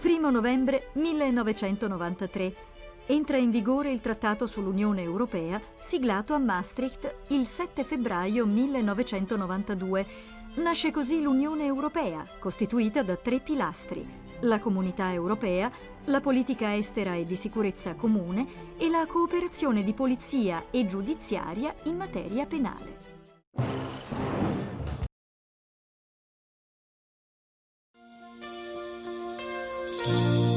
1 novembre 1993. Entra in vigore il Trattato sull'Unione Europea, siglato a Maastricht il 7 febbraio 1992. Nasce così l'Unione Europea, costituita da tre pilastri, la Comunità Europea, la politica estera e di sicurezza comune e la cooperazione di polizia e giudiziaria in materia penale. you